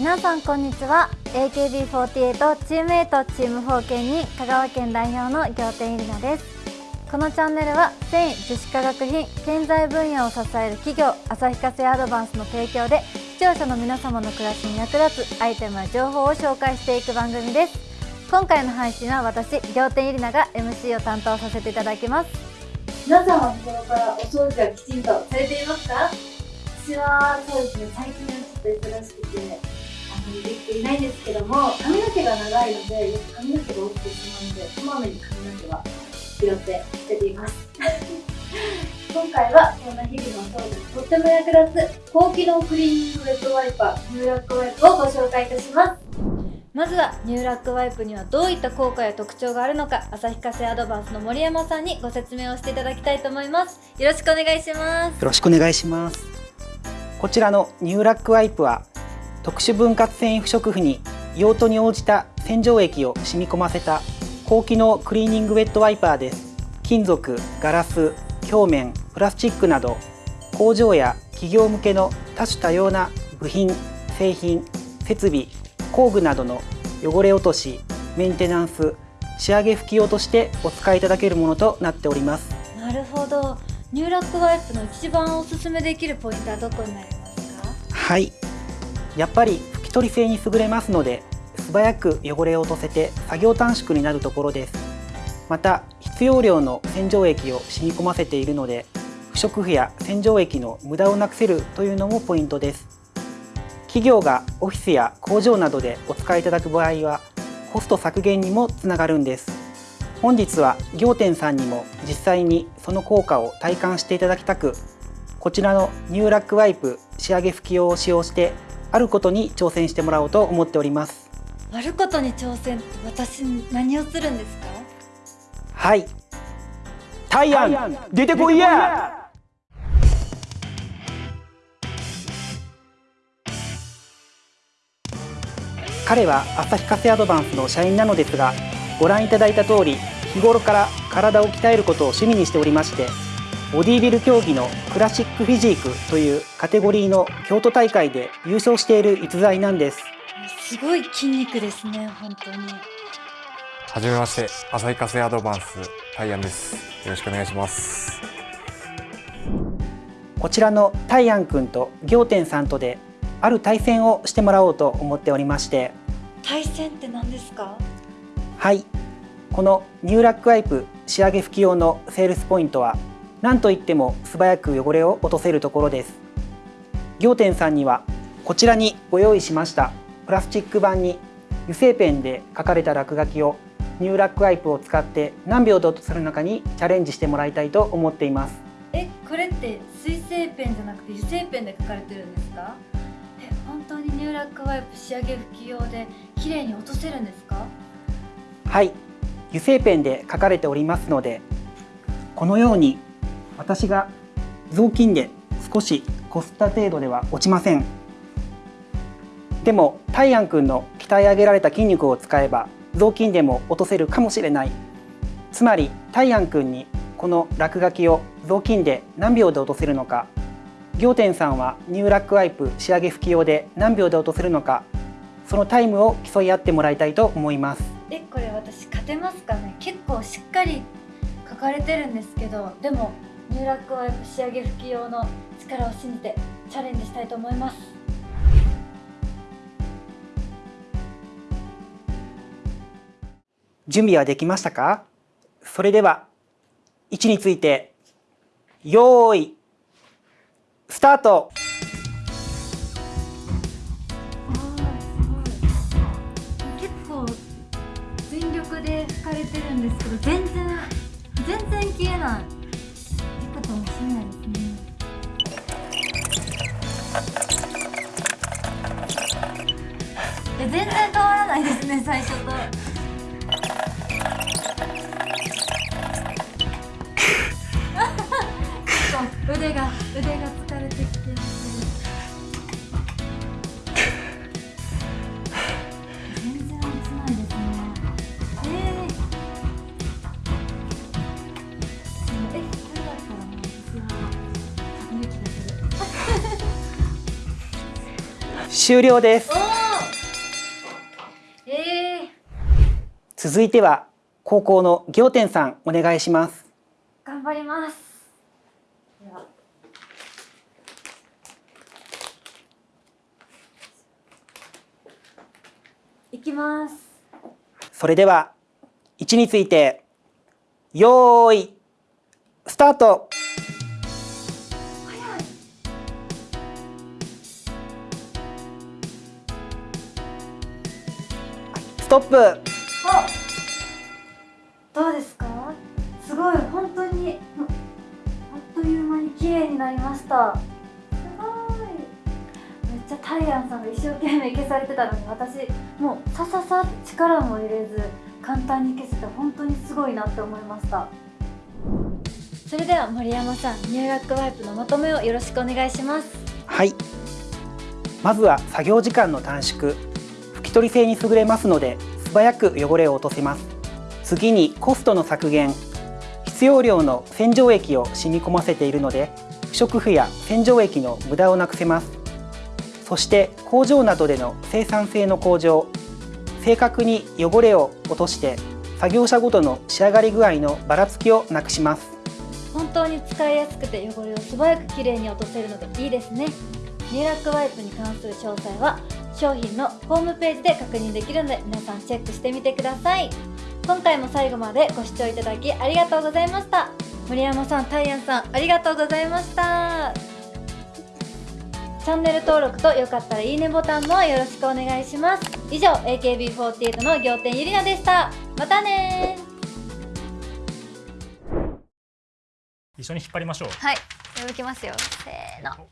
皆さんこんにちは。AKB48 チームエイトチーム4県に香川県代表の仰天入奈です。このチャンネルは繊維樹脂化学品建材分野を支える企業旭化成アドバンスの提供で視聴者の皆様の暮らしに役立つアイテムや情報を紹介していく番組です。今回の配信は私仰天入奈が MC を担当させていただきます。皆さんは日頃からお掃除はきちんとされていますか？私はそうですね最近はちょっと忙しくてあまりできていないんですけども髪の毛が長いのでよく髪の毛が落ちてしまうのでこまめに髪の毛は拾って捨てています。今回はそんな日々の掃除にとっても役立つ高機能クリーニングウェットワイパーニューラックワイプをご紹介いたします。まずはニューラックワイプにはどういった効果や特徴があるのか旭化成アドバンスの森山さんにご説明をしていただきたいと思います。よろしくお願いします。よろしくお願いします。こちらのニューラックワイプは特殊分割繊維不織布に用途に応じた洗浄液を染み込ませた高機能クリーニングウェットワイパーです金属ガラス表面プラスチックなど工場や企業向けの多種多様な部品製品設備工具などの汚れ落としメンテナンス仕上げ拭き用としてお使いいただけるものとなっております。なるほど。ニューラックワイプの一番おすすめできるポイントはどこになりますか？はい。やっぱり拭き取り性に優れますので素早く汚れを落とせて作業短縮になるところです。また必要量の洗浄液を染み込ませているので不織布や洗浄液の無駄をなくせるというのもポイントです。企業がオフィスや工場などでお使いいただく場合はコスト削減にもつながるんです。本日は仰天さんにも実際にその効果を体感していただきたくこちらのニューラックワイプ仕上げ拭き用を使用してあることに挑戦してもらおうと思っております。あることに挑戦って私何をするんですか？はい。タイアン出てこいや。彼は旭化成アドバンスの社員なのですがご覧いただいた通り日頃から体を鍛えることを趣味にしておりましてボディビル競技のクラシックフィジークというカテゴリーの京都大会で優勝している逸材なんです。すごい筋肉ですね本当に。はじめまして旭化成アドバンスタイアンです。よろしくお願いします。こちらのタイアンくんと仰天さんとである対戦をしてもらおうと思っておりまして。対戦って何ですか？はい。このニューラックワイプ仕上げ拭き用のセールスポイントは何といっても素早く汚れを落とせるところです。仰天さんにはこちらにご用意しましたプラスチック板に油性ペンで書かれた落書きをニューラックワイプを使って何秒で落とせるのかにチャレンジしてもらいたいと思っています。えこれって水性ペンじゃなくて油性ペンで書かれてるんですか？え本当にニューラックワイプ仕上げ拭き用で綺麗に落とせるんですか？はい油性ペンで書かれておりますのでこのように私が雑巾で少しこすった程度では落ちません。でもタイアンくんの鍛え上げられた筋肉を使えば雑巾でも落とせるかもしれない。つまりタイアンくんにこの落書きを雑巾で何秒で落とせるのか。仰天さんはニューラックワイプ仕上げ拭き用で何秒で落とせるのか。そのタイムを競い合ってもらいたいと思います。えこれ私勝てますかね？結構しっかり書かれてるんですけどでもニューラックワイプ仕上げ拭き用の力を信じてチャレンジしたいと思います。準備はできましたか？それでは位置について用意スタート。結構全力で拭かれてるんですけど全然全然消えないいいかもしれないですねえ全然変わらないですね最初と。腕が腕が疲れてきて。ます終了です、えー、続いては高校の行天さんお願いします。頑張ります。いきます。それでは1について用意スタート。トップ。あどうですか？すごい本当にあっという間に綺麗になりました。すごい。めっちゃタイアンさんが一生懸命消されてたのに私もうさささ力も入れず簡単に消せて本当にすごいなって思いました。それでは森山さん入学ワイプのまとめをよろしくお願いします。はい。まずは作業時間の短縮拭き取り性に優れますので素早く汚れを落とせます。次にコストの削減。必要量の洗浄液を染み込ませているので不織布や洗浄液の無駄をなくせます。そして工場などでの生産性の向上。正確に汚れを落として作業者ごとの仕上がり具合のばらつきをなくします。本当に使いやすくて汚れを素早くきれいに落とせるのでいいですね。入学ワイプに関する詳細は商品のホームページで確認できるので皆さんチェックしてみてください。今回も最後までご視聴いただきありがとうございました。森山さん、タイアンさんありがとうございました。チャンネル登録とよかったらいいねボタンもよろしくお願いします。以上 AKB48 の仰天ゆりなでした。またね一緒に引っ張りましょう。はい、動きますよ。せーの